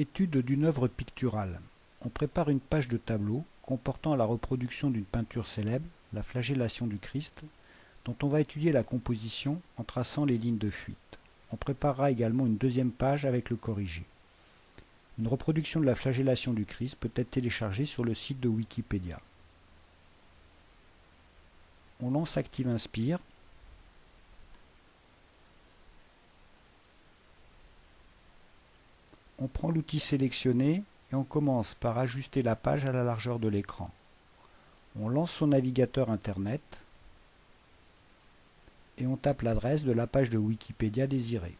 Étude d'une œuvre picturale. On prépare une page de tableau comportant la reproduction d'une peinture célèbre, la flagellation du Christ, dont on va étudier la composition en traçant les lignes de fuite. On préparera également une deuxième page avec le corrigé. Une reproduction de la flagellation du Christ peut être téléchargée sur le site de Wikipédia. On lance Active Inspire On prend l'outil sélectionné et on commence par ajuster la page à la largeur de l'écran. On lance son navigateur Internet et on tape l'adresse de la page de Wikipédia désirée.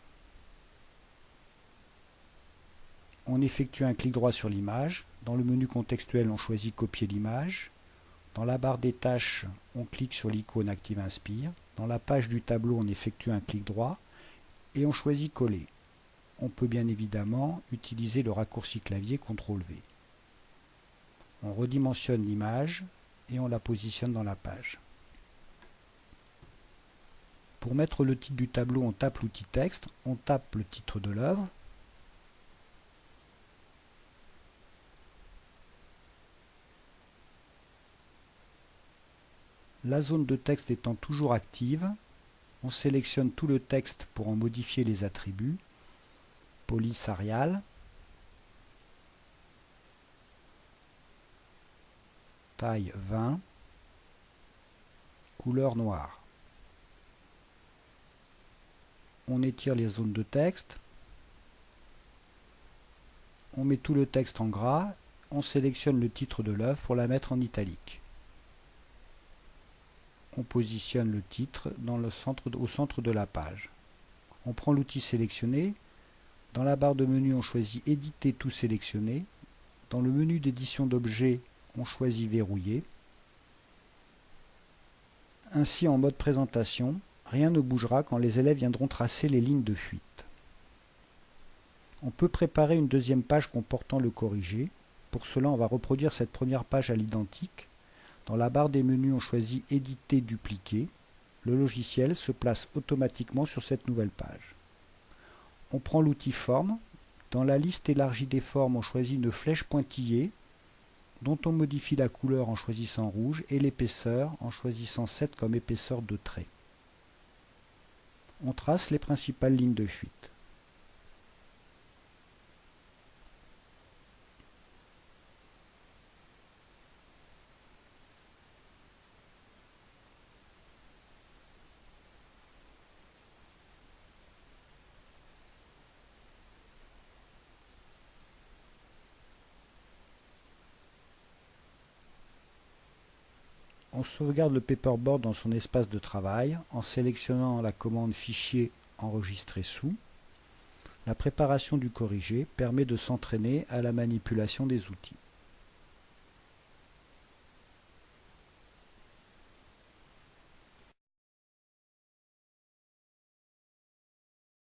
On effectue un clic droit sur l'image. Dans le menu contextuel, on choisit Copier l'image. Dans la barre des tâches, on clique sur l'icône Active Inspire. Dans la page du tableau, on effectue un clic droit et on choisit Coller on peut bien évidemment utiliser le raccourci clavier CTRL V. On redimensionne l'image et on la positionne dans la page. Pour mettre le titre du tableau, on tape l'outil texte, on tape le titre de l'œuvre, La zone de texte étant toujours active, on sélectionne tout le texte pour en modifier les attributs police Arial, taille 20, couleur noire. On étire les zones de texte, on met tout le texte en gras, on sélectionne le titre de l'œuvre pour la mettre en italique. On positionne le titre au centre de la page. On prend l'outil sélectionné, dans la barre de menu, on choisit Éditer tout sélectionné. Dans le menu d'édition d'objets, on choisit Verrouiller. Ainsi, en mode présentation, rien ne bougera quand les élèves viendront tracer les lignes de fuite. On peut préparer une deuxième page comportant le corrigé. Pour cela, on va reproduire cette première page à l'identique. Dans la barre des menus, on choisit Éditer, dupliquer. Le logiciel se place automatiquement sur cette nouvelle page on prend l'outil forme. Dans la liste élargie des formes, on choisit une flèche pointillée dont on modifie la couleur en choisissant rouge et l'épaisseur en choisissant 7 comme épaisseur de trait. On trace les principales lignes de fuite. On sauvegarde le paperboard dans son espace de travail en sélectionnant la commande Fichier enregistrer sous. La préparation du corrigé permet de s'entraîner à la manipulation des outils.